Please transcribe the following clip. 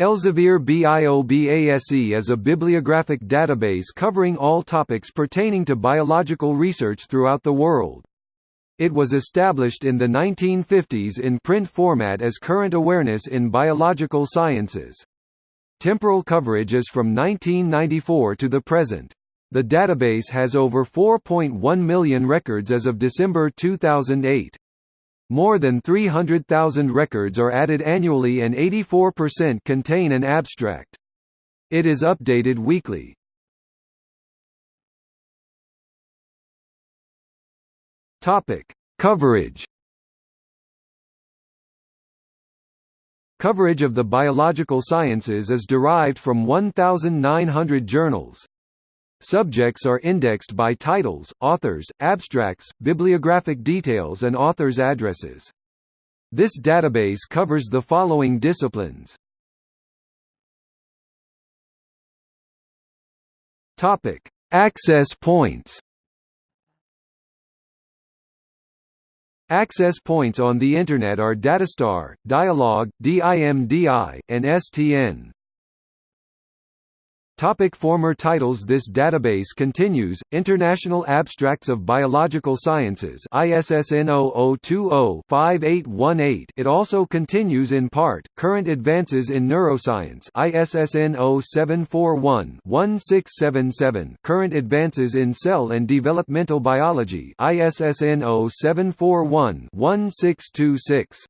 Elsevier BIOBASE is a bibliographic database covering all topics pertaining to biological research throughout the world. It was established in the 1950s in print format as Current Awareness in Biological Sciences. Temporal coverage is from 1994 to the present. The database has over 4.1 million records as of December 2008. More than 300,000 records are added annually and 84% contain an abstract. It is updated weekly. Coverage. Coverage of the biological sciences is derived from 1,900 journals. Subjects are indexed by titles, authors, abstracts, bibliographic details and authors' addresses. This database covers the following disciplines. Topic: Access points. Access points on the Internet are Datastar, Dialog, DIMDI, and STN. Topic former titles This database continues, International Abstracts of Biological Sciences ISSN 0020-5818 It also continues in part, Current Advances in Neuroscience ISSN 0741-1677 Current Advances in Cell and Developmental Biology ISSN 0741-1626